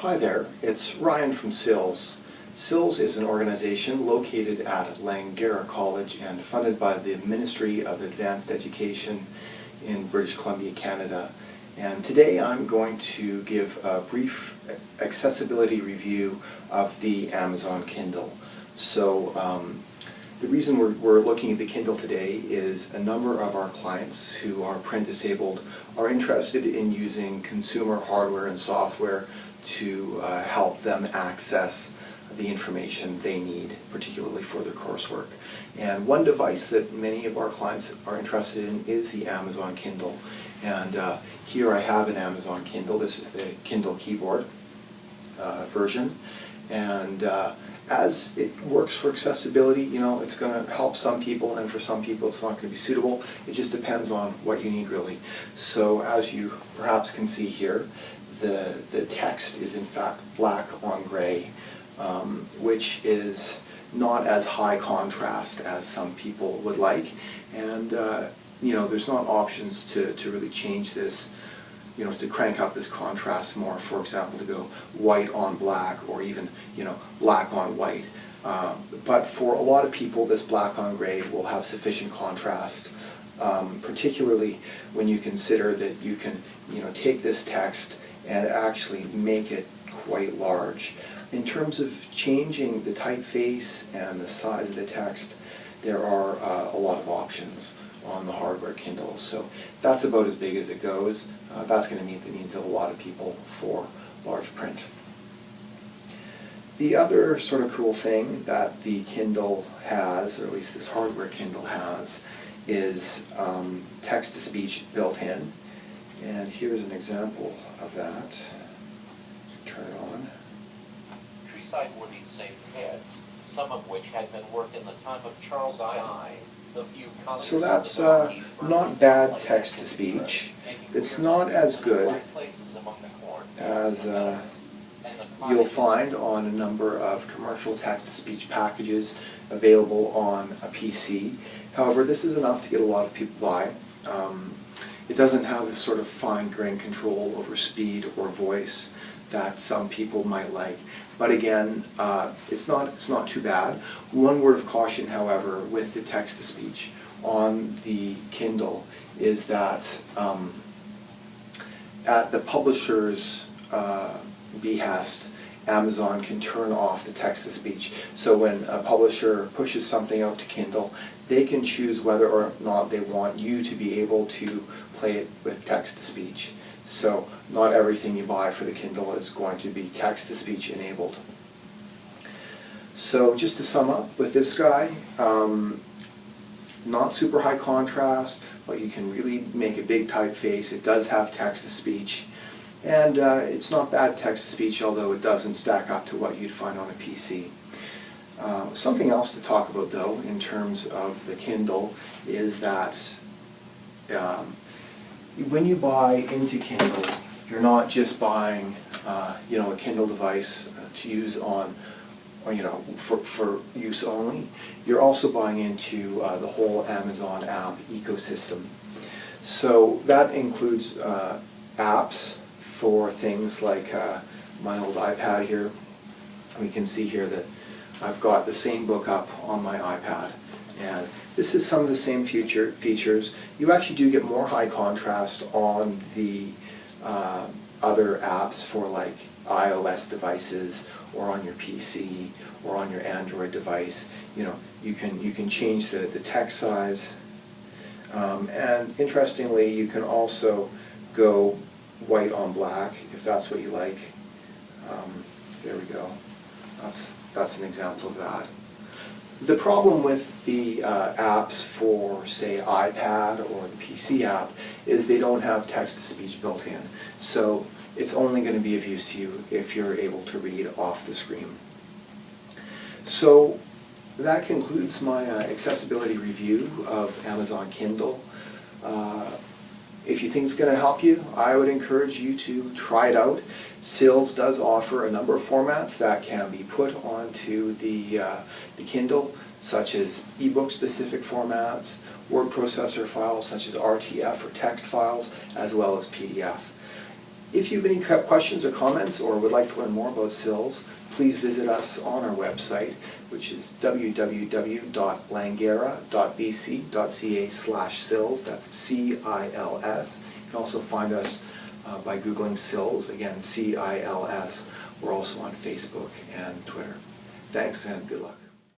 Hi there, it's Ryan from CILS. CILS is an organization located at Langara College and funded by the Ministry of Advanced Education in British Columbia, Canada. And today I'm going to give a brief accessibility review of the Amazon Kindle. So um, the reason we're, we're looking at the Kindle today is a number of our clients who are print disabled are interested in using consumer hardware and software to uh, help them access the information they need, particularly for their coursework. And one device that many of our clients are interested in is the Amazon Kindle. And uh, here I have an Amazon Kindle. This is the Kindle keyboard uh, version. And uh, as it works for accessibility, you know, it's going to help some people and for some people it's not going to be suitable. It just depends on what you need really. So as you perhaps can see here, the, the text is in fact black on gray, um, which is not as high contrast as some people would like. And, uh, you know, there's not options to, to really change this, you know, to crank up this contrast more, for example, to go white on black or even, you know, black on white. Uh, but for a lot of people, this black on gray will have sufficient contrast, um, particularly when you consider that you can, you know, take this text and actually make it quite large. In terms of changing the typeface and the size of the text, there are uh, a lot of options on the hardware Kindle. So that's about as big as it goes. Uh, that's going to meet the needs of a lot of people for large print. The other sort of cool thing that the Kindle has, or at least this hardware Kindle has, is um, text-to-speech built in. And here's an example of that. Turn it on. Treeside were these same heads, some of which had been worked in the time of Charles I. So that's uh, not bad text-to-speech. It's not as good as uh, you'll find on a number of commercial text-to-speech packages available on a PC. However, this is enough to get a lot of people by. Um, it doesn't have this sort of fine-grained control over speed or voice that some people might like. But again, uh, it's not it's not too bad. One word of caution, however, with the text-to-speech on the Kindle is that um, at the publisher's uh, behest, Amazon can turn off the text-to-speech. So when a publisher pushes something out to Kindle, they can choose whether or not they want you to be able to play it with text-to-speech. So not everything you buy for the Kindle is going to be text-to-speech enabled. So just to sum up with this guy, um, not super high contrast, but you can really make a big typeface. It does have text-to-speech. And uh, it's not bad text-to-speech, although it doesn't stack up to what you'd find on a PC. Uh, something else to talk about, though, in terms of the Kindle, is that um, when you buy into Kindle, you're not just buying, uh, you know, a Kindle device uh, to use on, or, you know, for, for use only. You're also buying into uh, the whole Amazon app ecosystem. So that includes uh, apps for things like uh, my old iPad here. We can see here that I've got the same book up on my iPad. And this is some of the same future features. You actually do get more high contrast on the uh, other apps for like iOS devices or on your PC or on your Android device. You know, you can you can change the, the text size. Um, and interestingly, you can also go white on black if that's what you like. Um, there we go. That's, that's an example of that. The problem with the uh, apps for, say, iPad or the PC app is they don't have text-to-speech built in. So it's only going to be of use to you if you're able to read off the screen. So that concludes my uh, accessibility review of Amazon Kindle. If you think it's going to help you, I would encourage you to try it out. CILS does offer a number of formats that can be put onto the, uh, the Kindle, such as ebook specific formats, word processor files such as RTF or text files, as well as PDF. If you have any questions or comments or would like to learn more about CILS, please visit us on our website, which is www.langara.bc.ca slash CILS. That's C-I-L-S. You can also find us uh, by Googling CILS, again, C-I-L-S. We're also on Facebook and Twitter. Thanks and good luck.